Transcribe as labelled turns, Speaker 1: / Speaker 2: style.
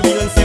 Speaker 1: olvido el